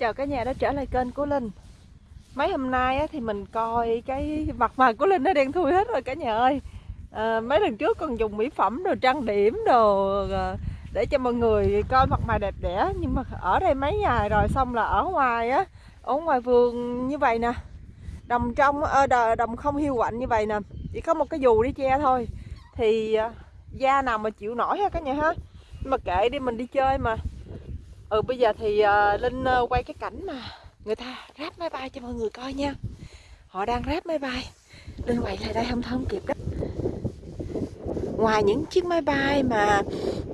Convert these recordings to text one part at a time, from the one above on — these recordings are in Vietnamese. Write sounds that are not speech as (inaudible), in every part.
chào cả nhà đã trở lại kênh của Linh. Mấy hôm nay á, thì mình coi cái mặt mày của Linh nó đen thui hết rồi cả nhà ơi. À, Mấy lần trước còn dùng mỹ phẩm đồ trang điểm đồ ờ, Để cho mọi người coi mặt mày đẹp đẽ. Nhưng mà ở đây mấy ngày rồi xong là ở ngoài á Ở ngoài vườn như vậy nè. Đồng trong, ờ, đồng không hiu quạnh như vậy nè. Chỉ có một cái dù đi che thôi. Thì da nào mà chịu nổi ha cả nhà ha. Nhưng mà kệ đi mình đi chơi mà ừ bây giờ thì uh, linh uh, quay cái cảnh mà người ta ráp máy bay cho mọi người coi nha. Họ đang ráp máy bay. Linh quay lại đây không không kịp đó. Ngoài những chiếc máy bay mà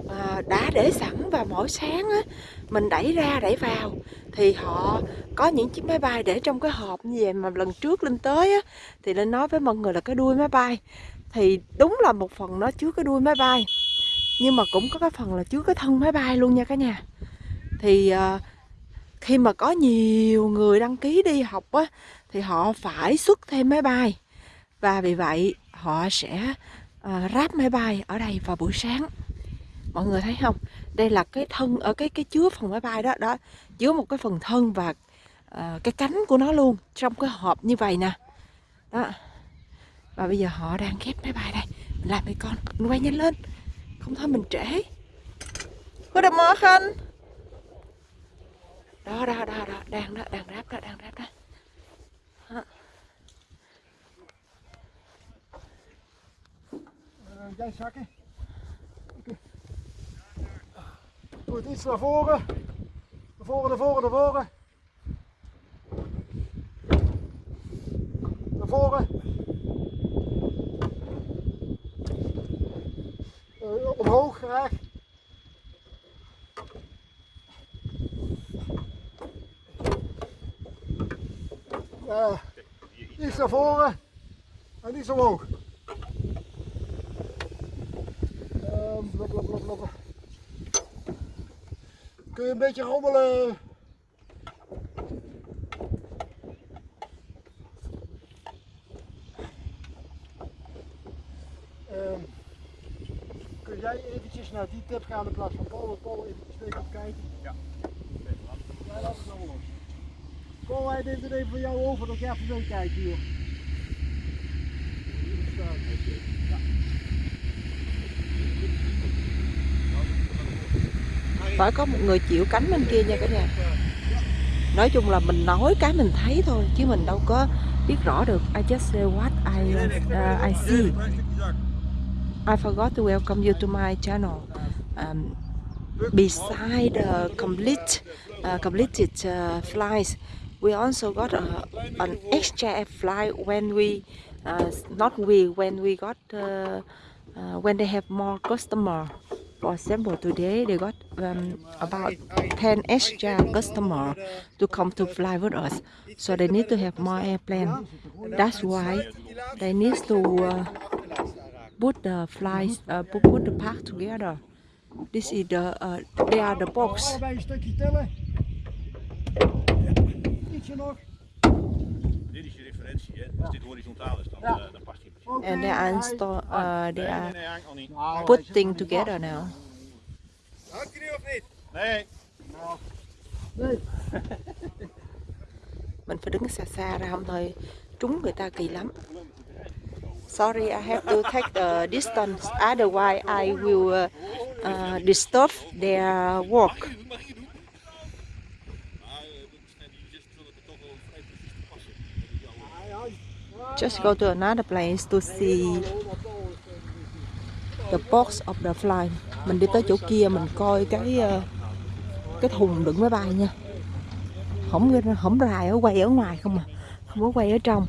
à, đã để sẵn và mỗi sáng á, mình đẩy ra đẩy vào thì họ có những chiếc máy bay để trong cái hộp như vậy mà lần trước linh tới á, thì linh nói với mọi người là cái đuôi máy bay. Thì đúng là một phần nó chứa cái đuôi máy bay nhưng mà cũng có cái phần là chứa cái thân máy bay luôn nha cả nhà thì uh, khi mà có nhiều người đăng ký đi học á thì họ phải xuất thêm máy bay. Và vì vậy họ sẽ uh, ráp máy bay ở đây vào buổi sáng. Mọi người thấy không? Đây là cái thân ở cái cái chứa phần máy bay đó đó chứa một cái phần thân và uh, cái cánh của nó luôn trong cái hộp như vậy nè. Đó. Và bây giờ họ đang ghép máy bay đây. Mình làm đi con. Mình quay nhanh lên. Không thôi mình trễ. Goedemorgen đó đó đó đó đang đó đang ráp đó đang ráp đó. Uh, jij zakken. Okay. Goed, iets naar voren. Naar voren, naar voren, naar voren. Naar voren. Uh, omhoog graag. Ja, iets naar voren en niet zo hoog. Um. Kun je een beetje rommelen? Um, kun jij eventjes naar die tip gaan in plaats van Paul? Paul eventjes tegen kijken. Ja. Wij dit er even van jou over, dat jij even meekijkt hier. phải có một người chịu cánh bên kia nha cả nhà. Nói chung là mình nói cái mình thấy thôi chứ mình đâu có biết rõ được. I just say what I uh, I see. I forgot to welcome you to my channel. Um, beside the complete uh, completed uh, flights we also got a, an extra flight when we uh, not we when we got uh, uh, when they have more customer. For example today they got um, about 10 extra customer to come to fly with us. So they need to have more airplane. That's why they need to uh, put the flights uh, put, the park together. This is the uh, they are the box ietsje nog. Dit is je referentie, hè? Als dit horizontaal is, dan, ja. uh, dan past hij precies. Okay. And they are, install, uh, they are nee, nee, putting together now. Hangt hij nu of niet? Nee. Nee. (laughs) Mình phải đứng xa xa ra không thôi trúng người ta kỳ lắm. Sorry, I have to take the distance, otherwise I will uh, uh, disturb their work. Just go to another place to see the box of the fly. Mình đi tới chỗ kia, mình coi cái ờ, cái thùng đựng máy bay nha. Không không rài ở quay ở ngoài không à. Không có quay ở trong.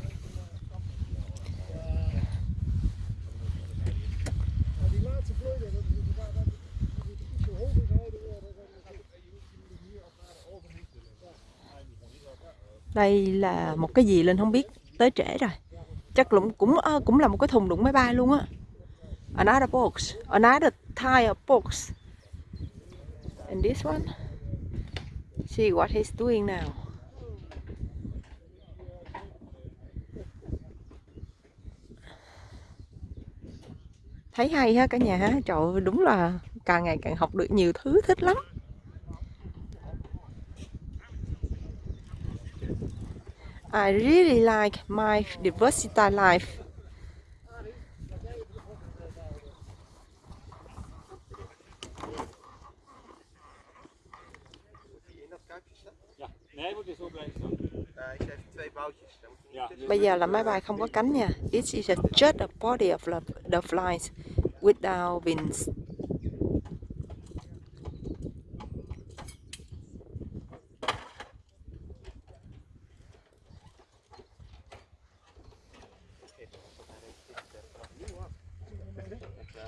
Đây là một cái gì lên không biết, tới trễ rồi chắc cũng cũng cũng là một cái thùng đựng máy bay luôn á. Another box. Another tire box. And this one? See what he's doing now. Thấy hay ha cả nhà ha. Trời đúng là càng ngày càng học được nhiều thứ, thích lắm. I really like my diversity life. Nee, moet zo blijven ik geef twee boutjes. Niet Bây giờ là máy bay không có cánh nha. It is a just a body of the, the flies without wings.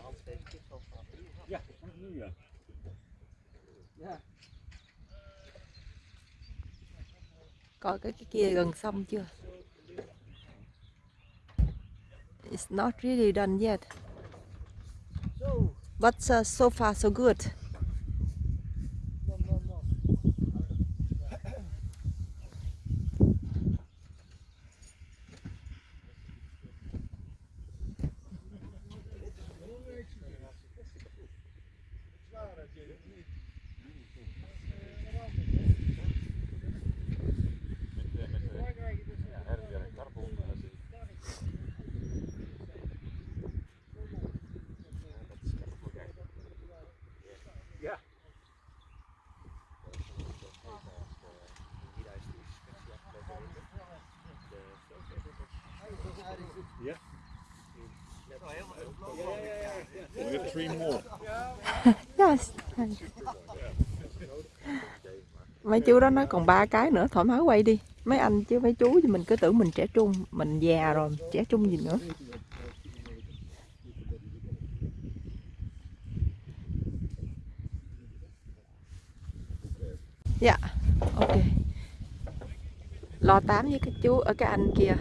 Hans deze kist al vanaf nu. Ja, nu ja. Ja. Dạ. Coi cái, cái kia gần xong chưa? It's not really done yet. But uh, so far so good. dan, dan, dan. We have three more. Yes. Mấy chú đó nói còn ba cái nữa thoải mái quay đi. Mấy anh chứ mấy chú thì mình cứ tưởng mình trẻ trung, mình già rồi, trẻ trung gì nữa. Dạ, ok. Lo tám với cái chú ở cái anh kia,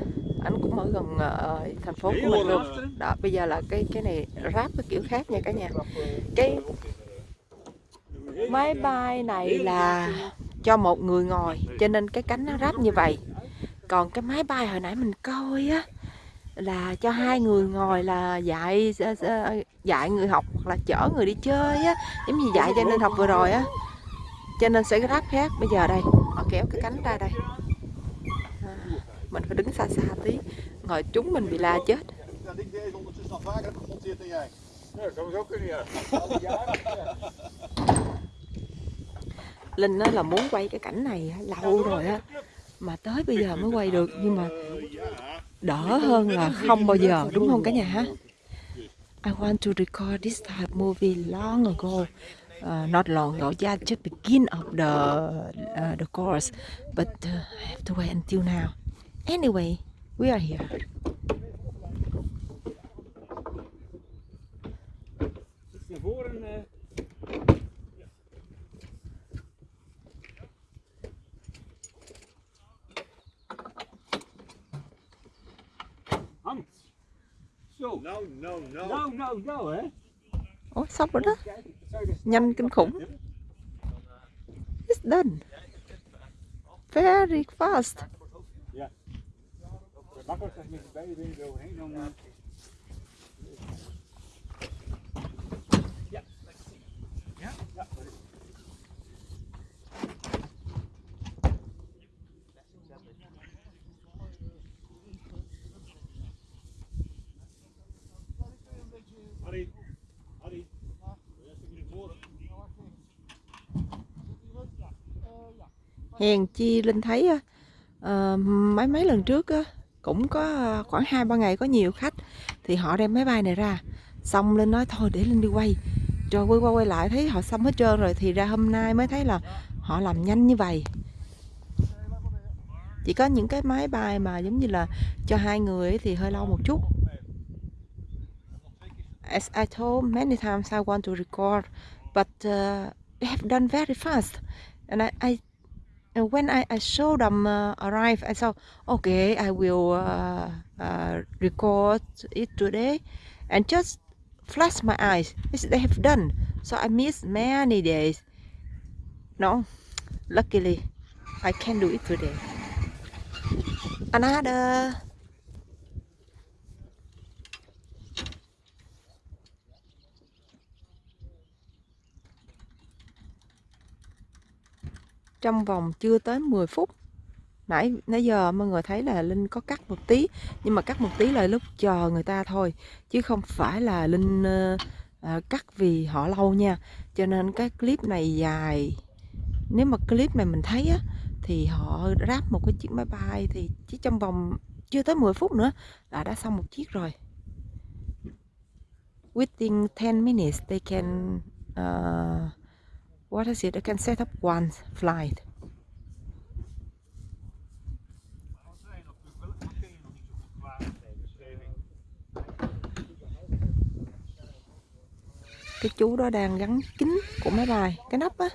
anh cũng ở gần uh, thành phố của mình luôn. Đó, bây giờ là cái cái này ráp cái kiểu khác nha cả nhà. Cái máy bay này là cho một người ngồi. Cho nên cái cánh nó ráp như vậy. Còn cái máy bay hồi nãy mình coi á là cho hai người ngồi là dạy dạy người học hoặc là chở người đi chơi á. Giống như dạy cho nên học vừa rồi á. Cho nên sẽ ráp khác. Bây giờ đây họ kéo cái cánh ra đây. À, mình phải đứng xa xa tí. Ngồi chúng mình bị la chết (laughs) Linh á là muốn quay cái cảnh này lâu rồi á. mà tới bây giờ mới quay được nhưng mà đỡ hơn là không bao giờ đúng không cả nhà ha? I want to record this type movie long ago. Uh, not long ago yeah just begin of the uh, the course but uh, I have to wait until now. Anyway we are here Ủa xong rồi đó. Nhanh kinh khủng. It's done. Very fast. Met beide dan... Hèn chi Linh thấy uh, mấy mấy lần trước uh, cũng có ờ, khoảng hai ba ngày có nhiều khách thì họ đem máy bay này ra. Xong Linh nói thôi để Linh đi quay. Rồi quay qua quay lại thấy họ xong hết trơn rồi thì ra hôm nay mới thấy là họ làm nhanh như vậy. Chỉ có những cái máy bay mà giống như là cho hai người thì hơi lâu một chút. As I told many times I want to record but uh, they have done very fast. And I, I when I, I saw them uh, arrive, I thought, okay, I will uh, uh, record it today, and just flash my eyes. This they have done. So I missed many days. No, luckily, I can do it today. Another. Trong vòng chưa tới 10 phút. Nãy nãy giờ mọi người thấy là linh có cắt một tí nhưng mà cắt một tí là lúc chờ người ta thôi chứ không phải là linh ờ, ờ, cắt vì họ lâu nha. Cho nên cái clip này dài. Nếu mà clip này mình thấy á thì họ ráp một cái chiếc máy bay thì chỉ trong vòng chưa tới 10 phút nữa là đã xong một chiếc rồi. Within 10 minutes they can uh, what is it? I can set up one flight. Cái chú đó đang gắn kính của máy bay. Cái nắp á.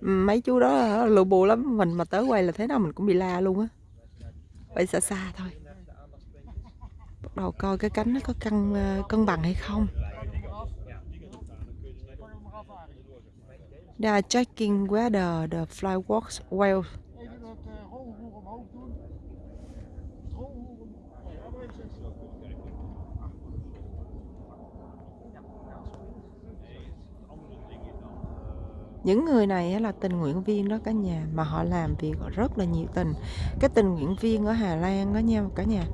Ừ, mấy chú đó ờ, lù bù lắm. Mình mà tới quay là thế nào mình cũng bị la luôn á. Phải xa xa thôi. Bắt đầu coi cái cánh nó có cân ờ, cân bằng hay không. They are checking whether the fly works well những người này là tình nguyện viên đó cả nhà, mà họ làm việc rất là nhiệt tình. Cái tình nguyện viên ở Hà Lan đó nha, cả nhà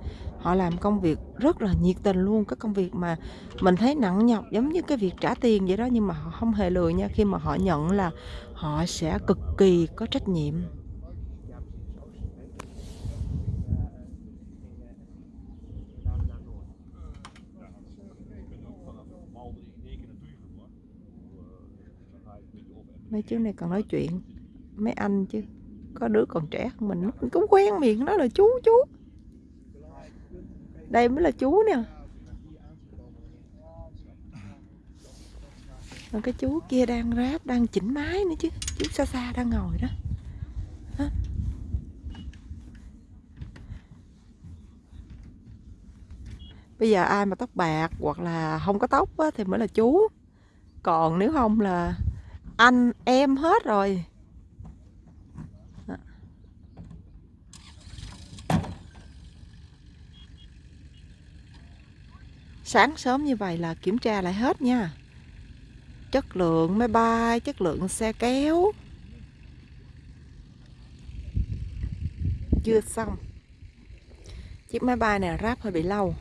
họ làm công việc rất là nhiệt tình luôn, cái công việc mà mình thấy nặng nhọc, giống như cái việc trả tiền vậy đó, nhưng mà họ không hề lười nha, khi mà họ nhận là họ sẽ cực kỳ có trách nhiệm. Mấy chú này còn nói chuyện, mấy anh chứ, có đứa còn trẻ hơn mình mình cũng quen miệng, nó là chú chú đây mới là chú nè. Còn cái chú kia đang ráp đang chỉnh máy nữa chứ. Chú xa xa đang ngồi đó. Hả? bây giờ ai mà tóc bạc hoặc là không có tóc á, thì mới là chú. Còn nếu không là anh em hết rồi. Sáng sớm như vậy là kiểm tra lại hết nha. Chất lượng máy bay chất lượng xe kéo. Chưa xong. Chiếc máy bay này ráp hơi bị lâu.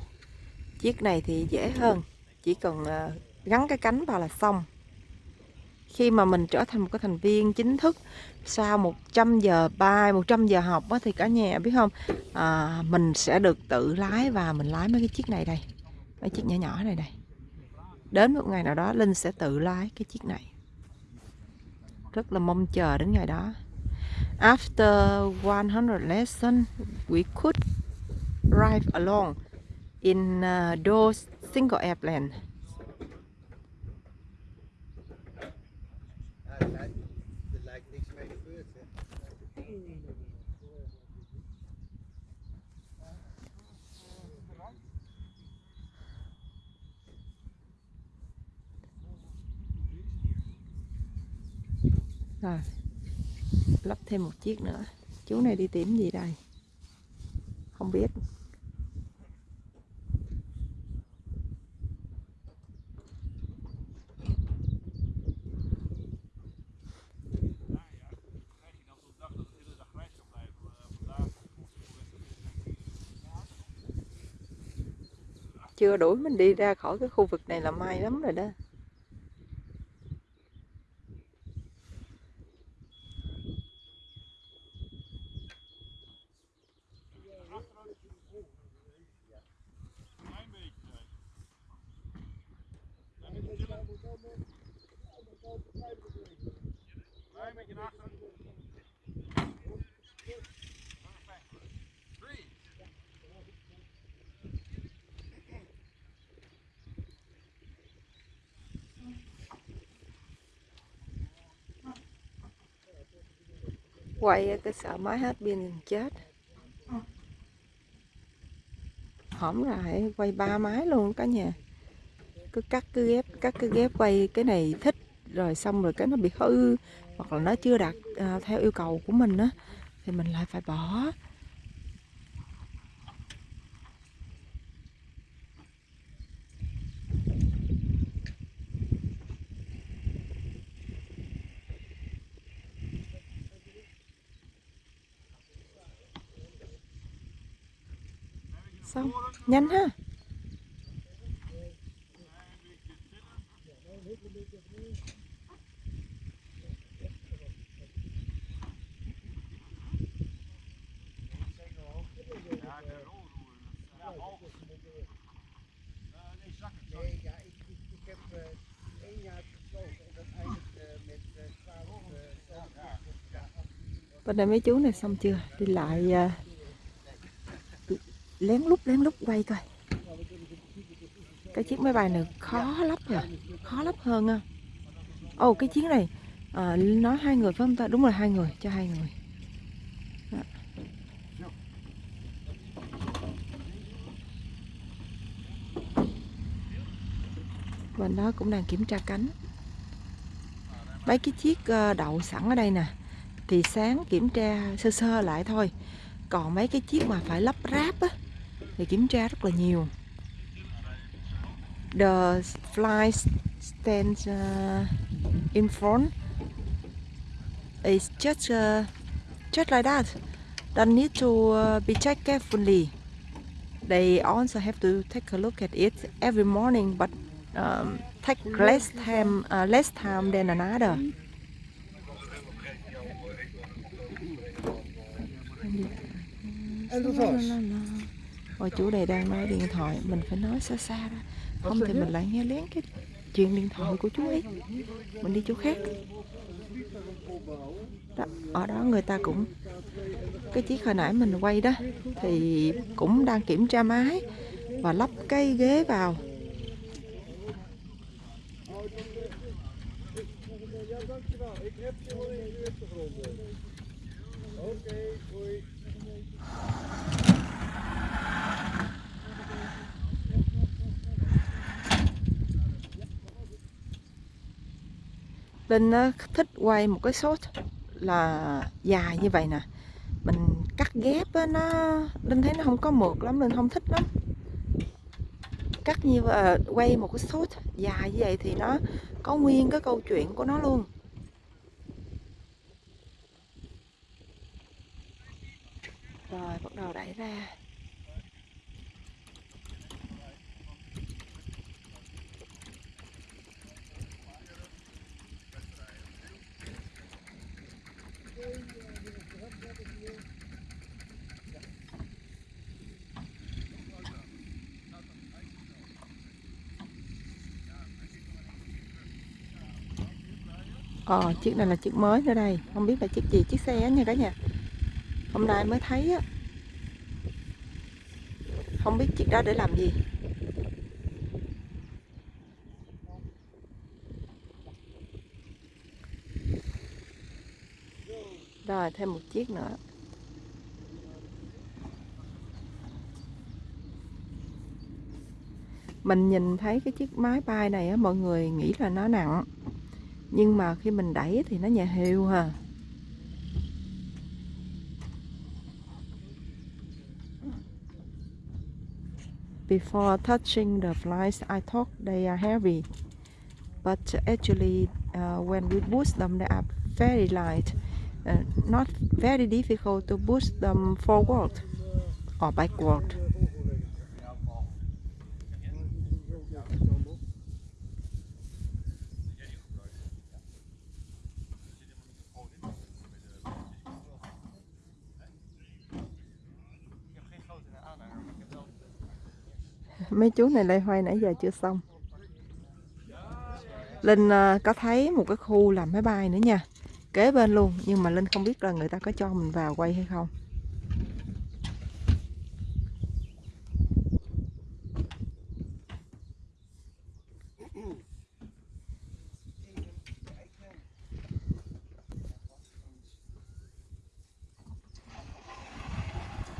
Chiếc này thì dễ hơn. Chỉ cần ờ, gắn cái cánh vào là xong. Khi mà mình trở thành một cái thành viên chính thức sau 100 giờ bay 100 giờ học thì cả nhà biết không? À, mình sẽ được tự lái và mình lái mấy cái chiếc này đây mấy chiếc nhỏ nhỏ này đây đến một ngày nào đó Linh sẽ tự lái cái chiếc này. Rất là mong chờ đến ngày đó. After 100 lesson we could drive along in uh, those single airplane Ja, er lijkt, er lijkt niks mee gebeurd. Hè. Rồi. Lắp thêm một chiếc nữa. Chú này đi tìm gì đây? Không biết. Chưa đuổi mình đi ra khỏi cái khu vực này là may lắm rồi đó. Quay cái sợ máy hết pin chết. Hổm lại quay ba máy luôn cả nhà. Cứ cắt cứ ghép Cắt cứ ghép quay cái này thích Rồi xong rồi cái nó bị hư Hoặc là nó chưa đạt à, theo yêu cầu của mình á Thì mình lại phải bỏ xong nhanh ha Nee, ja, ik, ik, ik heb eh, één jaar gesloten en dat eindigt eh, met eh 12 eh, nhanh ha. Bên đây mấy chú này xong chưa? Đi lại à, lén lút lén lút quay coi. Cái chiếc máy bay này khó lắp rồi khó lắp hơn à ồ cái chiếc này à, nói hai người phải không ta? Đúng rồi hai người cho hai người. Đó. nó cũng đang kiểm tra cánh. Mấy cái chiếc ờ, đậu sẵn ở đây nè thì sáng kiểm tra sơ sơ lại thôi. Còn mấy cái chiếc mà phải lắp ráp á để kiểm tra rất là nhiều. The fly stands uh, in front is just uh, just like that. Don't need to uh, be checked carefully. They also have to take a look at it every morning but um, take less time uh, less time than another. En dat Ôi chú này đang nói điện thoại Mình phải nói xa xa ra Không thì mình lại nghe lén cái chuyện điện thoại của chú ấy. Mình đi chỗ khác. Đó, Ở đó người ta cũng Cái chiếc hồi nãy mình quay đó Thì cũng đang kiểm tra máy Và lắp cái ghế vào. Ja, dankjewel. Ik heb je wel in de achtergrond. Oké, hoi. Linh thích quay một cái shot là dài như vậy nè. Mình cắt ghép á, nó Linh thấy nó không có mượt lắm Linh không thích lắm. Cắt như uh, quay một cái shot dài như vậy thì nó có nguyên cái câu chuyện của nó luôn Rồi bắt đầu đẩy ra Ờ, chiếc này là chiếc mới nữa đây. Không biết là chiếc gì, chiếc xe nha cả nhà. Hôm nay mới thấy á. Không biết chiếc đó để làm gì. Rồi, thêm một chiếc nữa. Mình nhìn thấy cái chiếc máy bay này á, mọi người nghĩ là nó nặng nhưng mà khi mình đẩy thì nó nhẹ hều ha Before touching the flies, I thought they are heavy, but actually, uh, when we boost them, they are very light. Uh, not very difficult to boost them forward or backward. Mấy chú này lây hoay nãy giờ chưa xong. Linh à, có thấy một cái khu làm máy bay nữa nha. Kế bên luôn, nhưng mà Linh không biết là người ta có cho mình vào quay hay không.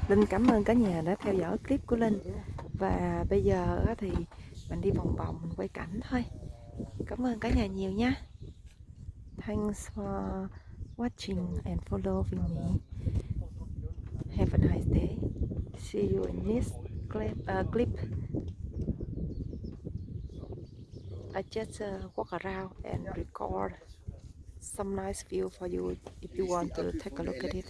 Linh, cảm ơn cả nhà đã theo dõi clip của Linh và bây giờ thì mình đi vòng vòng mình quay cảnh thôi. Cảm ơn cả nhà nhiều nha thanks for watching and following me. Have a nice day. See you in next clip, uh, clip. I just uh, walk around and record some nice view for you if you want to take a look at it.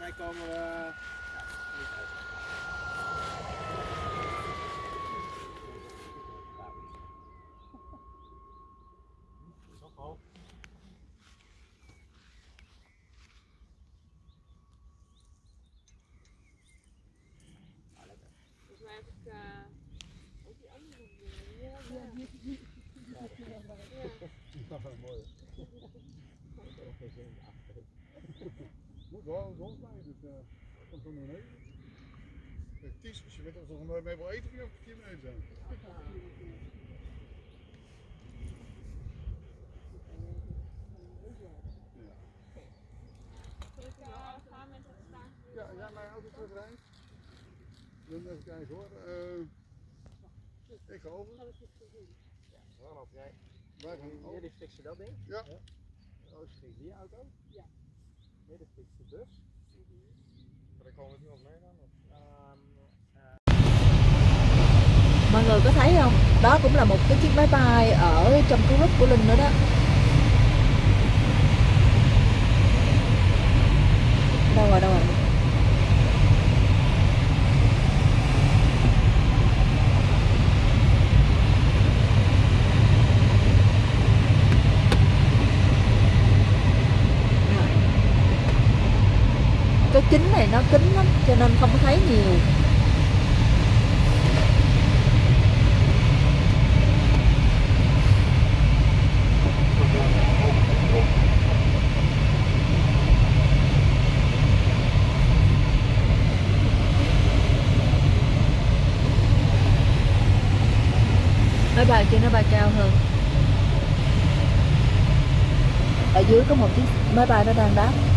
Mij komen we. ja, niet uit. Zo hoog. Volgens mij heb ik eh, ook die andere dingen. Ja, ja. Ja. mooi. Moet wel dus dat komt er nog mee. Ties, als je weet of er mee wil eten, kun je ook een keer beneden zijn. Ja, ja, mijn auto terug rijdt. Dan even kijken hoor. Uh, ik ga over. Ja, dan loop jij. Waar gaan we? Jullie fixen dat ding? Ja. ja. Oh, Roos die auto? Ja. Midden fixen de bus. Mọi người có thấy không? Đó cũng là một cái chiếc máy bay ở trong cái group của linh nữa đó đâu rồi đâu rồi Rồi. cái kính này nó kín lắm cho nên không có thấy nhiều máy bay kia nó bay cao hơn ở dưới có một chiếc máy bay nó đang đáp.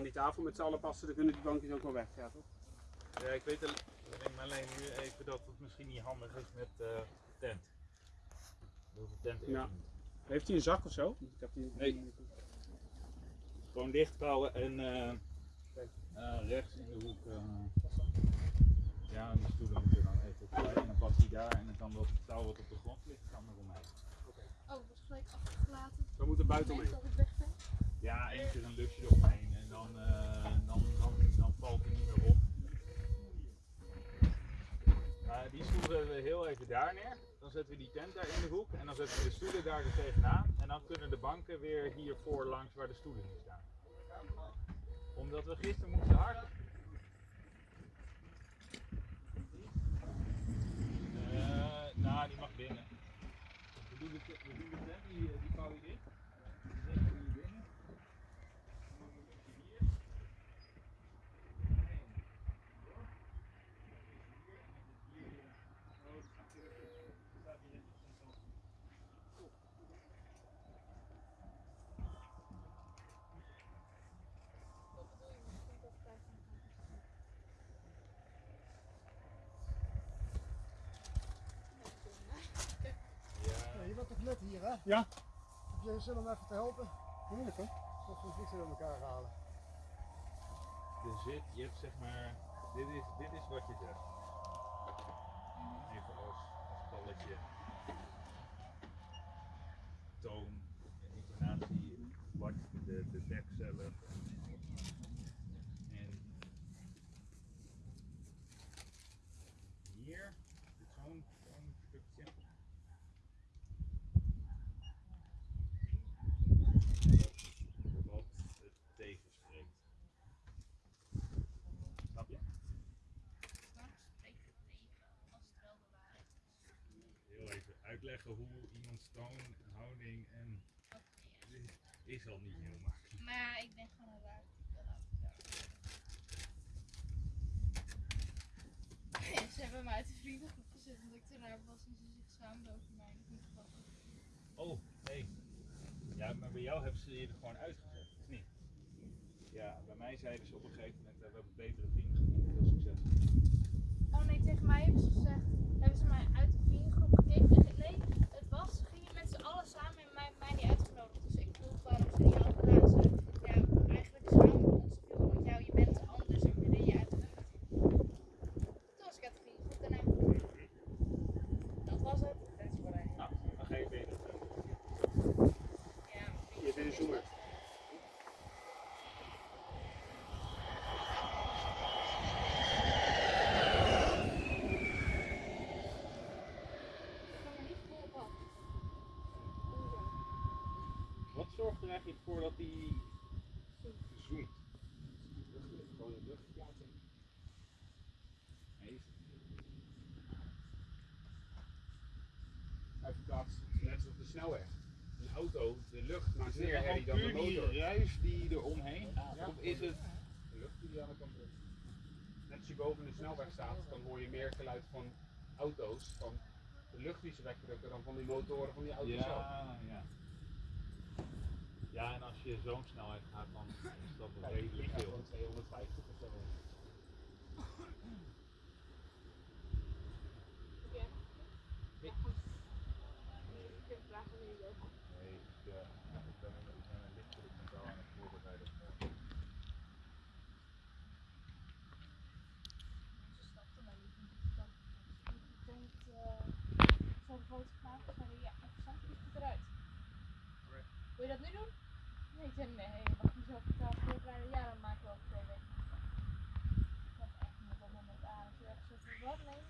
Aan die tafel met z'n allen passen, dan kunnen die bankjes ook wel weg, ja toch? Ja, ik weet alleen nu even dat het misschien niet handig is met eh, de tent. Dat de tent Ja. Heeft hij een zak of zo? Ik heb die... Nee. Gewoon dichtbouwen en eh, eh, rechts in de hoek. eh, ja, die stoelen moeten dan even opzij en dan past hij daar en dan kan dat touw wat op de grond ligt, kan er omheen. Oh, het was gelijk afgelaten. We moeten buiten omheen. dat. Ja, keer een lusje eromheen en dan, eh, dan, dan, dan valt hij niet meer op. Eh, die stoel zetten we heel even daar neer. Dan zetten we die tent daar in de hoek en dan zetten we de stoelen daar er tegenaan. En dan kunnen de banken weer hiervoor langs waar de stoelen nu staan. Omdat we gisteren moesten hard. Eh, nou, die mag binnen we doen de tent, die, eh, die vouw je dicht. Die zetten we hier binnen. Dan moet je hier. Ja, je bent toch net hier, hè? Ja. Heb je zin om even te helpen? Moeilijk, hè? Of we fietsen aan elkaar halen. Er zit, je hebt zeg maar, dit is, dit is wat je zegt. Even als, als balletje. Toon, intonatie, wat de, de de dekcellen. En hier is zo'n zo'n stukje. Wat het tegenspreekt. Snap je? Waarom spreekt het tegen als het wel de waarheid is? Heel even uitleggen hoe iemands toon, houding en ja. is al niet heel makkelijk. Maar ja, ik ben gewoon een zeggen. Ze hebben me uit de vriendengroep gezet omdat ik te raar was en ze zich schaamden over mij. Dat is. Oh, nee. Ja, maar bij jou hebben ze je er gewoon uitgezet, of niet? Ja, bij mij zeiden ze op een gegeven moment, eh, we hebben betere vrienden gevonden, veel succes. Oh nee, tegen mij hebben ze gezegd, hebben ze mij uit de vriendengroep gekeken. Nee, het was, ze gingen met z'n allen samen en mij, mij niet uitgenodigd. Dus ik vroeg waarom ze niet hadden gedaan. Ze ja, eigenlijk schamen we ons veel, want jou, je bent anders en we willen je uit de vriendengroep. Toen was ik uit de vriendengroep daarna. Dat was het. That's what I Nou, dan ga je beter. Ja, Je bent een zoemer. Ik kan me niet volgen. Wat zorgt er eigenlijk voor dat die zoemt? Gewoon de luchtverplaatsing. Nee, Verplaatst net zoals de snelweg. Een auto, de lucht maakt meer herrie dan de puur die motor. ruis die er omheen? Ja. Of is het... De lucht die aan de kant. Net als je boven de snelweg staat, dan hoor je meer geluid van auto's, van de lucht die ze wegdrukken dan van die motoren van die auto's zelf. Ja, ja. Ja, en als je zo'n snelheid gaat, dan is dat wel redelijk veel. gewoon 250 of zo. (laughs) nee wat is Mag je zo vertellen, ja, dan maken we ook twee weken. Dat echt niet op moment aan. Dus je echt zo wat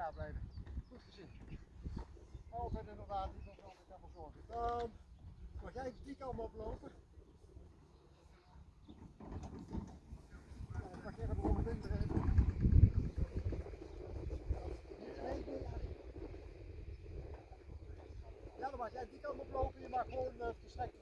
Blijven. Goed gezien. Oh, Verder die allemaal zorgen. Dan mag jij die kant oplopen. Mag te. Ja, dan mag jij die kant oplopen. Je mag gewoon eh, verstrekt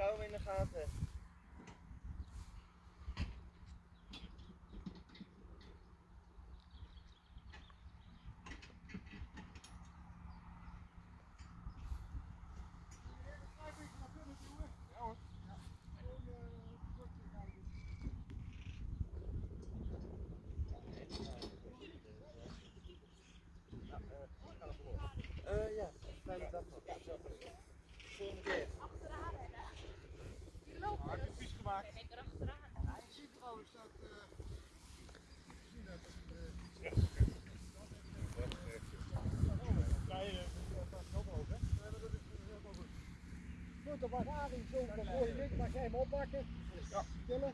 kou in de gaten. goed, dan was Arie zo voor je week, maar jij hem oppakken. Ja. Tillen.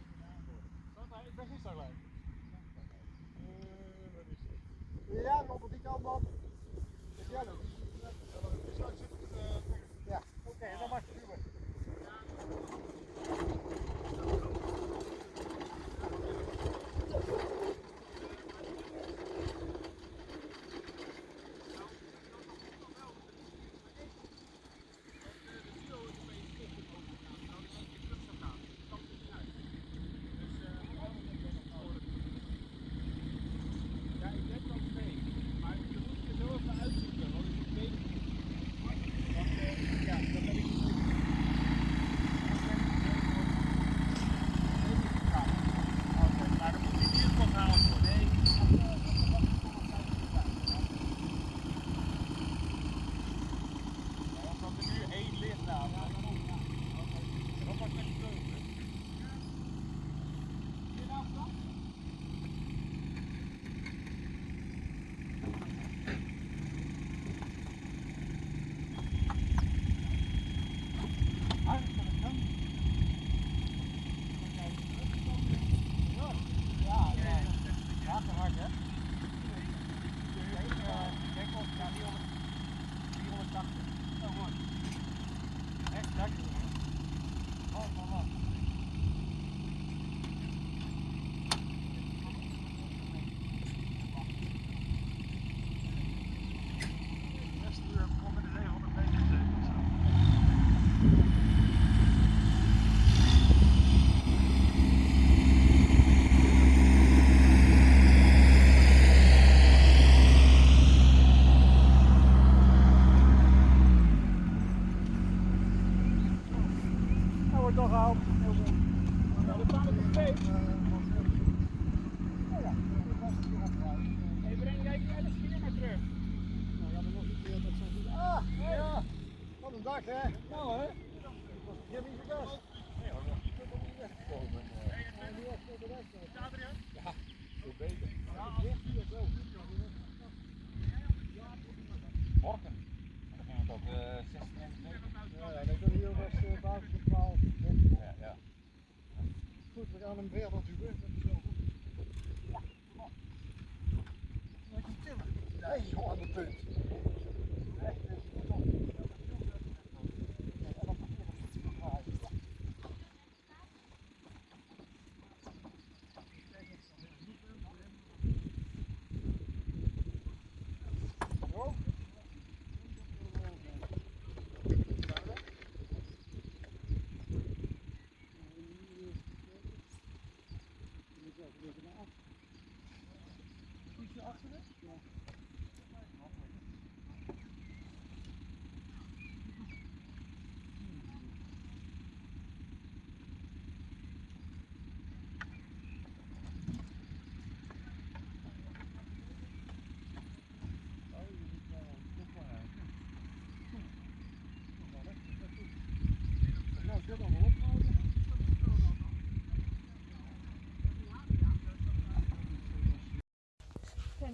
Ik ben niet zo gelijk. Ja, maar op die kant man. Ja, Ja, oké, dan mag je duwen.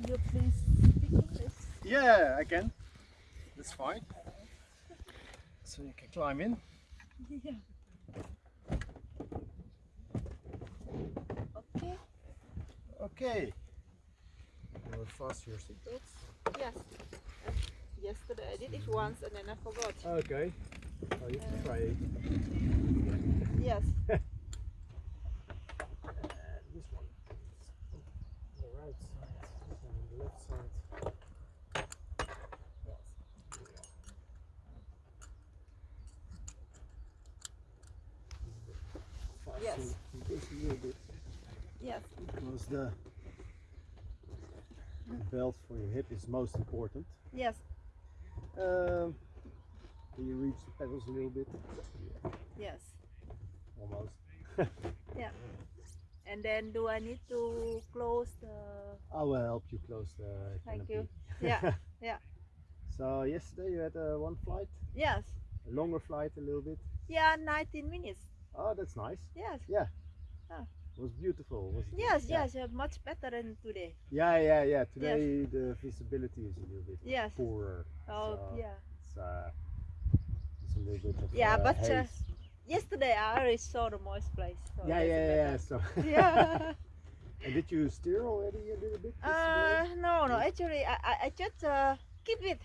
Can you please speak English? Yeah, I can. That's fine. So you can climb in. Yeah. (laughs) Okay. Okay. You will fasten your seatbelts. Yes. Yesterday I did it mm-hmm. once and then I forgot. Okay. Oh, you have to try it. Yes. (laughs) And this one. The right side. This one on the left side. Yes. Fasten this a little bit Yes. because the belt for your hip is most important. Yes. Um, can you reach the pedals a little bit? Yes. Almost. (laughs) Yeah. And then do I need to close the I will help you close the Thank canopy. you. Yeah. (laughs) yeah. So yesterday you had uh, one flight, Yes. a longer flight a little bit. Yeah, 19 minutes. Oh, that's nice. Yes. It was beautiful. Was Yes, yeah. yes, much better than today. Yeah, yeah, yeah. Today the visibility is a little bit Yes. poorer. Oh, So yeah. It's, uh, it's a little bit of Yeah, uh, but uh, yesterday I already saw the moist place. So yeah, yeah, yeah, (laughs) yeah. So (laughs) Yeah. and did you steer already a little bit? uh, no, no, actually I, I, I just uh, keep it,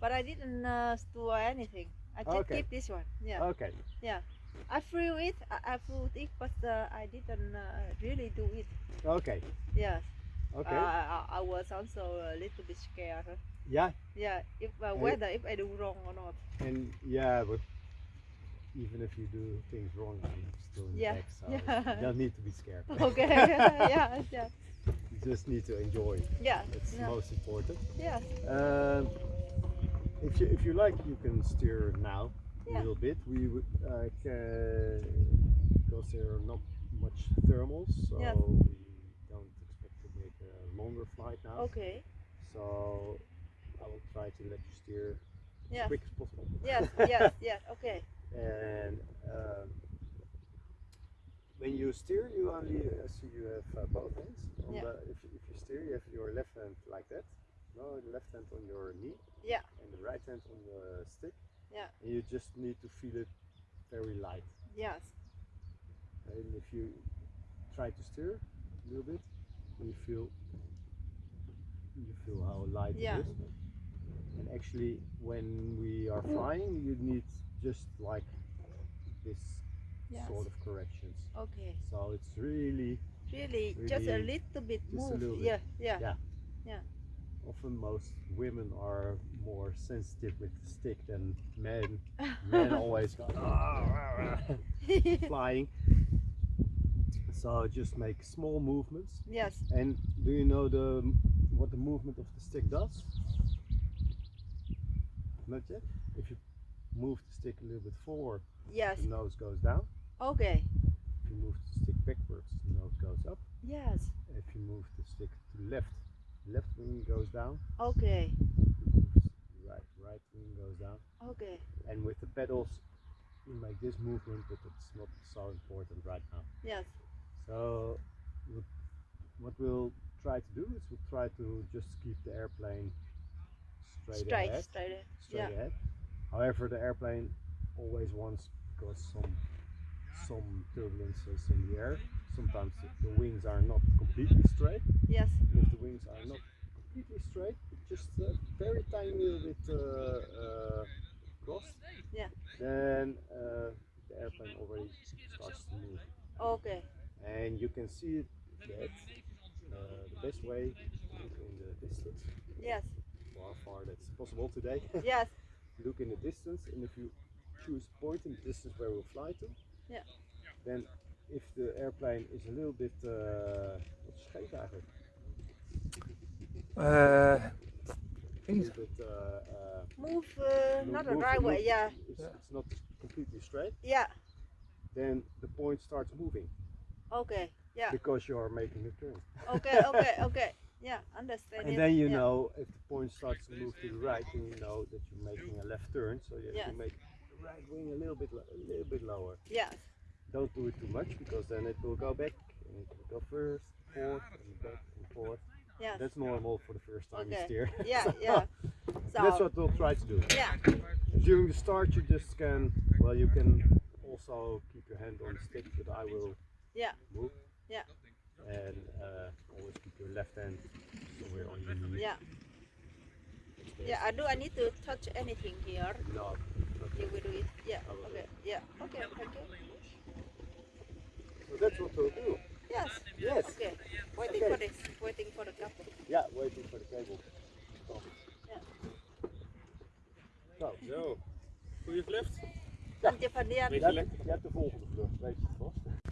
but I didn't uh, do anything. I just Okay. keep this one. Yeah. Okay. I flew it, I, I flew it, but uh, I didn't uh, really do it. Okay. Yes. Okay. Uh, I, I was also a little bit scared. yeah. Yeah, if uh, And- whether if I do wrong or not. And yeah, but even if you do things wrong, you're still in the Yeah, back, so yeah. you don't need to be scared. (laughs) Okay. yeah, (laughs) (laughs) yeah, yeah. you just need to enjoy. Yeah. That's yeah. most important. Yes. Um, if you if you like, you can steer now Yeah. a little bit. We would uh, ca- because there are not much thermals, so Yes. we don't expect to make a longer flight now. Okay. So I will try to let you steer as quick as possible. Yes. (laughs) yes. Yes. Okay. And um, when you steer, you only uh, see you have uh, both hands. On Yeah. the, if, you- if you steer, you have your left hand like that. No, the left hand on your knee. Yeah. And the right hand on the stick. Yeah. And you just need to feel it very light. Yes. And if you try to steer a little bit, you feel you feel how light Yeah. it is. And actually, when we are mm. flying, you need just like this Yes. sort of corrections. Okay. So it's really Really, just a little bit move. little bit. Yeah. Yeah. Yeah. Often most women are more sensitive with the stick than men. (laughs) Men always go "Ah, (laughs) flying. So just make small movements. yes. And do you know the what the movement of the stick does? Not yet. If you move the stick a little bit forward, Yes. the nose goes down. Okay. If you move the stick backwards, the nose goes up. Yes. If you move the stick to the left, left wing goes down. Okay. If you move the right, right wing goes down. Okay. And with the pedals, you make this movement, but it's not so important right now. Yes. So what, what we'll try to do is we'll try to just keep the airplane straight, Straight, ahead. straight. ahead. straight Yeah. ahead. However, the airplane always wants because some some turbulences in the air. Sometimes the, the wings are not completely straight. Yes. If the wings are not completely straight, just a very tiny little bit uh, uh, crossed, Yeah. then uh, the airplane already starts to move. Okay. And you can see that uh, the best way in the distance, Yes. how far that's possible today. (laughs) Yes. look in the distance and if you choose point in the distance where we'll fly to Yeah. then if the airplane is a little bit uh, wat is scheef eigenlijk a little bit uh, uh, Move uh, Move- not a move- right way. Yeah. it's, it's not completely straight Yeah. then the point starts moving Okay. Yeah. because you are making a turn Okay. (laughs) Okay. Okay. Yeah. Understand and it. then you yeah. know if the point starts to move to the right then you know that you're making a left turn so you have Yes. to make the right wing a little bit a little bit lower Yes. Don't do it too much because then it will go back and it will go first, forth, and back and forth. Yes. That's normal for the first time you steer. (laughs) Yeah. (laughs) So Yeah. (laughs) That's what we'll try to do. Yeah. During the start, you just can, well, you can also keep your hand on the stick, but I will Yeah. move. Yeah. And uh, always keep your left hand somewhere on your knee. Yeah. Yeah. I do. I need to touch anything here. No, You will do it. Yeah. I will do Okay. Yeah. Okay. Thank you. So that's what we'll do. Yes. Yes. Okay. Waiting Okay. for this. Waiting for the couple. Yeah, waiting for the cable. Oh. Ja. Nou, Zo. Goeie vlucht. Tantje van die je hebt, je hebt de volgende vlucht, weet je het vast.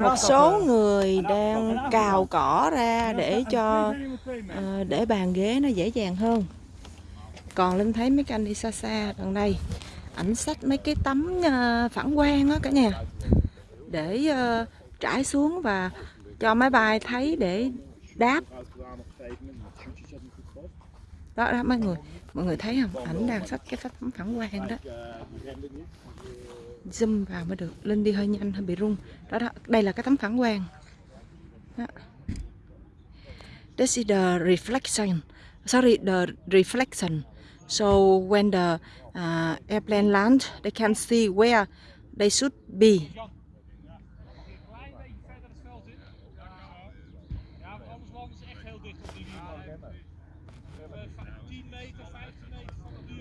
Một số người đang cào cỏ ra để cho uh, để bàn ghế nó dễ dàng hơn. Còn linh thấy mấy cái anh đi xa xa gần đây ảnh sách mấy cái tấm uh, phản quang á cả nhà để uh, trải xuống và cho máy bay thấy để đáp. Đó đó mọi người mọi người thấy không? Ảnh đang sách cái tấm phản quang đó zoom vào mới được. Lên đi hơi nhanh hơi bị rung. Đó đó đây là cái tấm phản quang. Đó. this is the reflection. Sorry the reflection. So when the uh, airplane land they can see where they should be.